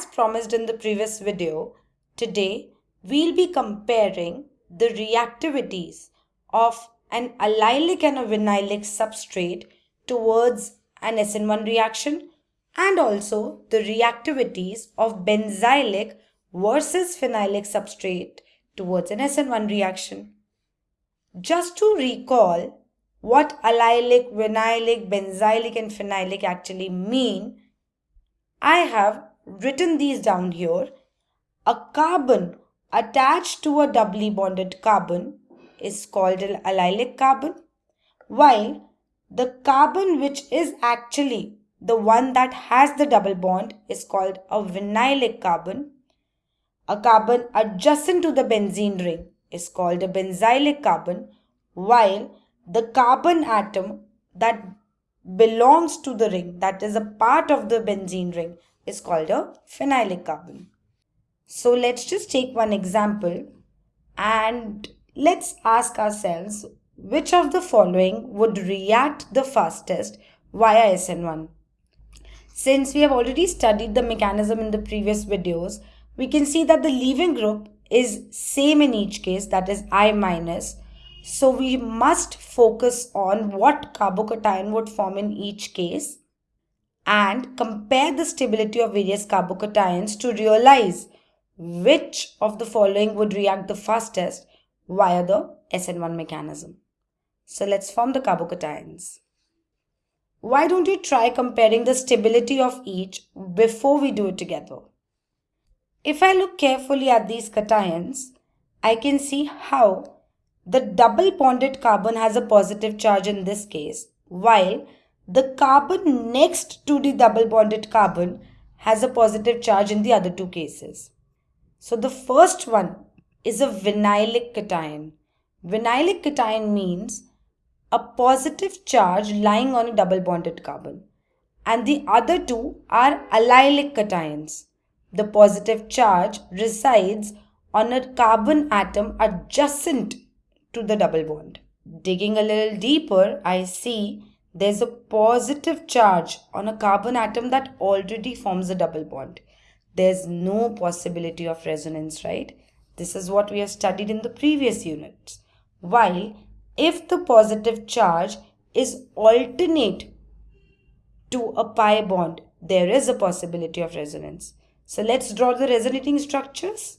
As promised in the previous video, today we'll be comparing the reactivities of an allylic and a vinylic substrate towards an SN1 reaction and also the reactivities of benzylic versus phenylic substrate towards an SN1 reaction. Just to recall what allylic, vinylic, benzylic and phenylic actually mean, I have written these down here. A carbon attached to a doubly bonded carbon is called an allylic carbon, while the carbon which is actually the one that has the double bond is called a vinylic carbon. A carbon adjacent to the benzene ring is called a benzylic carbon, while the carbon atom that belongs to the ring, that is a part of the benzene ring, is called a phenylic carbon. So let's just take one example and let's ask ourselves which of the following would react the fastest via SN1. Since we have already studied the mechanism in the previous videos, we can see that the leaving group is same in each case that is I minus. So we must focus on what carbocation would form in each case and compare the stability of various carbocations to realize which of the following would react the fastest via the SN1 mechanism. So let's form the carbocations. Why don't you try comparing the stability of each before we do it together? If I look carefully at these cations, I can see how the double bonded carbon has a positive charge in this case, while the carbon next to the double bonded carbon has a positive charge in the other two cases. So the first one is a vinylic cation. Vinylic cation means a positive charge lying on a double bonded carbon. And the other two are allylic cations. The positive charge resides on a carbon atom adjacent to the double bond. Digging a little deeper, I see there's a positive charge on a carbon atom that already forms a double bond. There's no possibility of resonance, right? This is what we have studied in the previous units. While if the positive charge is alternate to a pi bond, there is a possibility of resonance. So let's draw the resonating structures.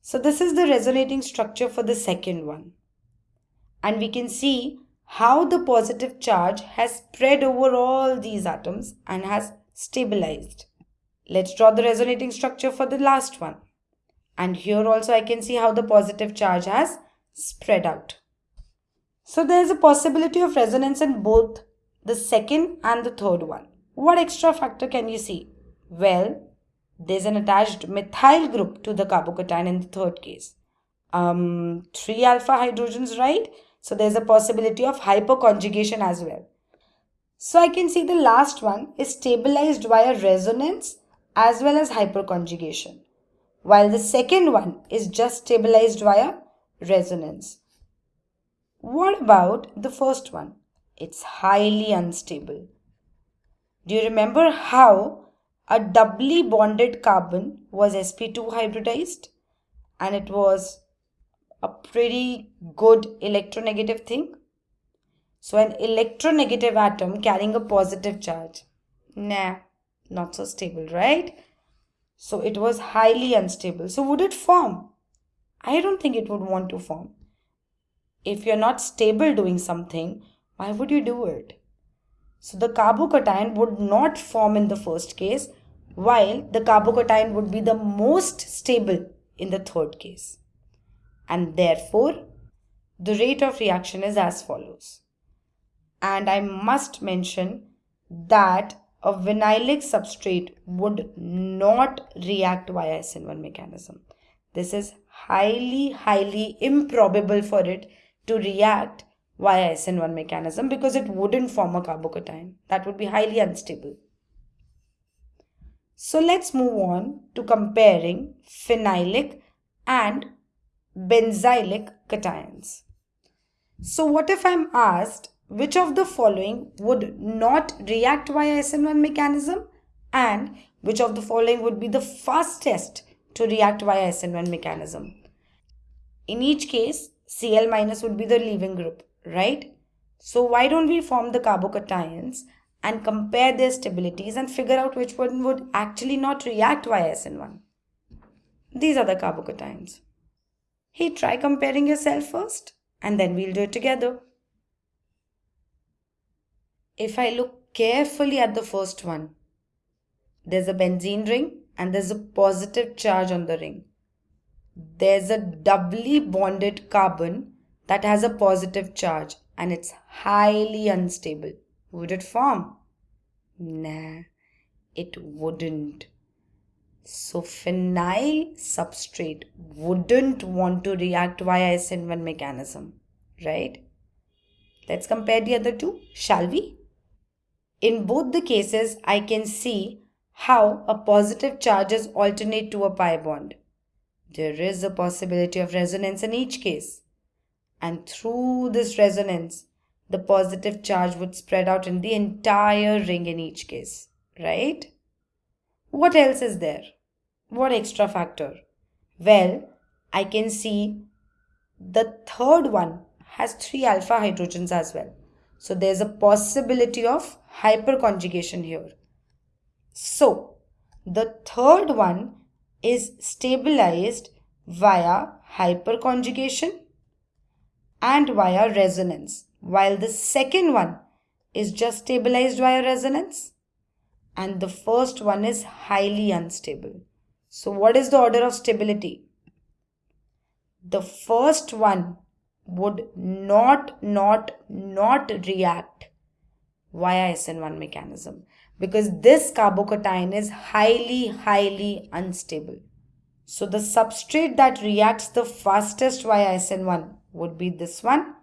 So this is the resonating structure for the second one. And we can see how the positive charge has spread over all these atoms and has stabilized. Let's draw the resonating structure for the last one. And here also I can see how the positive charge has spread out. So there is a possibility of resonance in both the second and the third one. What extra factor can you see? Well, there's an attached methyl group to the carbocation in the third case. Um, 3 alpha hydrogens, right? So there's a possibility of hyperconjugation as well. So I can see the last one is stabilized via resonance as well as hyperconjugation. While the second one is just stabilized via resonance. What about the first one? It's highly unstable. Do you remember how a doubly bonded carbon was sp2 hybridized and it was a pretty good electronegative thing? So an electronegative atom carrying a positive charge. Nah, not so stable, right? So it was highly unstable. So would it form? I don't think it would want to form if you're not stable doing something, why would you do it? So the carbocation would not form in the first case, while the carbocation would be the most stable in the third case. And therefore, the rate of reaction is as follows. And I must mention that a vinylic substrate would not react via SN1 mechanism. This is highly, highly improbable for it to react via SN1 mechanism because it wouldn't form a carbocation. That would be highly unstable. So let's move on to comparing phenylic and benzylic cations. So what if I'm asked which of the following would not react via SN1 mechanism and which of the following would be the fastest to react via SN1 mechanism? In each case, Cl minus would be the leaving group, right? So why don't we form the carbocations and compare their stabilities and figure out which one would actually not react via SN1? These are the carbocations. Hey, try comparing yourself first and then we'll do it together. If I look carefully at the first one, there's a benzene ring and there's a positive charge on the ring. There's a doubly bonded carbon that has a positive charge and it's highly unstable. Would it form? Nah, it wouldn't. So phenyl substrate wouldn't want to react via SN1 mechanism, right? Let's compare the other two, shall we? In both the cases, I can see how a positive charges alternate to a pi bond. There is a possibility of resonance in each case. And through this resonance, the positive charge would spread out in the entire ring in each case, right? What else is there? What extra factor? Well, I can see the third one has three alpha hydrogens as well. So there's a possibility of hyperconjugation here. So the third one is stabilized via hyperconjugation and via resonance, while the second one is just stabilized via resonance and the first one is highly unstable. So what is the order of stability? The first one would not, not, not react via SN1 mechanism because this carbocation is highly, highly unstable. So the substrate that reacts the fastest via SN1 would be this one.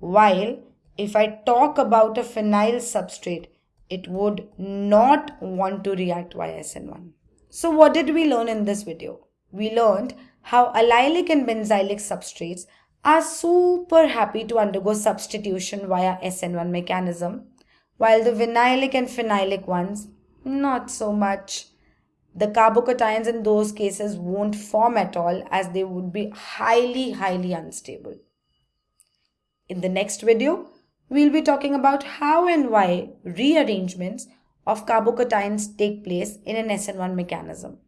While if I talk about a phenyl substrate, it would not want to react via SN1. So what did we learn in this video? We learned how allylic and benzylic substrates are super happy to undergo substitution via SN1 mechanism, while the vinylic and phenylic ones, not so much. The carbocations in those cases won't form at all as they would be highly, highly unstable. In the next video, we'll be talking about how and why rearrangements of carbocations take place in an SN1 mechanism.